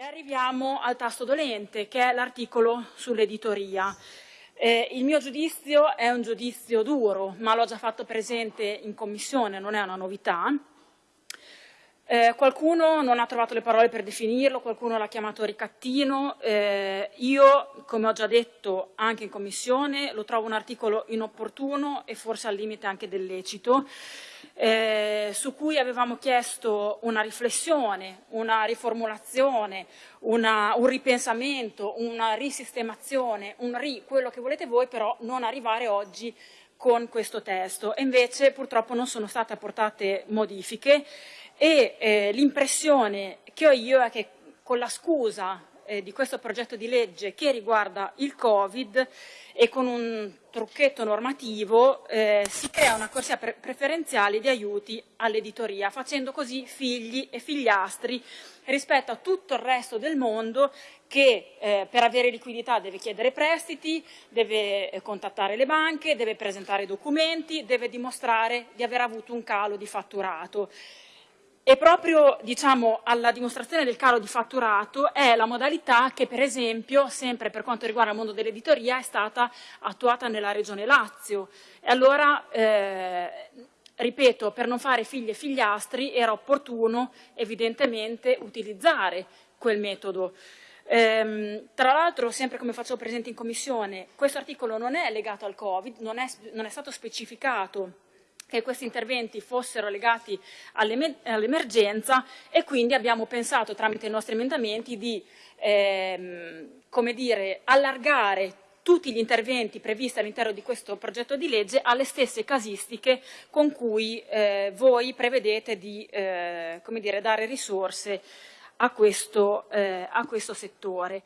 E arriviamo al tasto dolente, che è l'articolo sull'editoria. Eh, il mio giudizio è un giudizio duro, ma l'ho già fatto presente in commissione, non è una novità. Eh, qualcuno non ha trovato le parole per definirlo, qualcuno l'ha chiamato ricattino. Eh, io, come ho già detto anche in commissione, lo trovo un articolo inopportuno e forse al limite anche del lecito eh, su cui avevamo chiesto una riflessione, una riformulazione, una, un ripensamento, una risistemazione, un ri, quello che volete voi, però non arrivare oggi con questo testo. E invece purtroppo non sono state apportate modifiche e eh, l'impressione che ho io è che con la scusa eh, di questo progetto di legge che riguarda il Covid e con un trucchetto normativo eh, si crea una corsia pre preferenziale di aiuti all'editoria, facendo così figli e figliastri rispetto a tutto il resto del mondo che eh, per avere liquidità deve chiedere prestiti, deve eh, contattare le banche, deve presentare documenti, deve dimostrare di aver avuto un calo di fatturato. E proprio diciamo, alla dimostrazione del calo di fatturato è la modalità che per esempio, sempre per quanto riguarda il mondo dell'editoria, è stata attuata nella regione Lazio. E allora, eh, ripeto, per non fare figli e figliastri era opportuno evidentemente utilizzare quel metodo. Ehm, tra l'altro, sempre come facevo presente in commissione, questo articolo non è legato al Covid, non è, non è stato specificato che questi interventi fossero legati all'emergenza e quindi abbiamo pensato tramite i nostri emendamenti di ehm, dire, allargare tutti gli interventi previsti all'interno di questo progetto di legge alle stesse casistiche con cui eh, voi prevedete di eh, dire, dare risorse a questo, eh, a questo settore.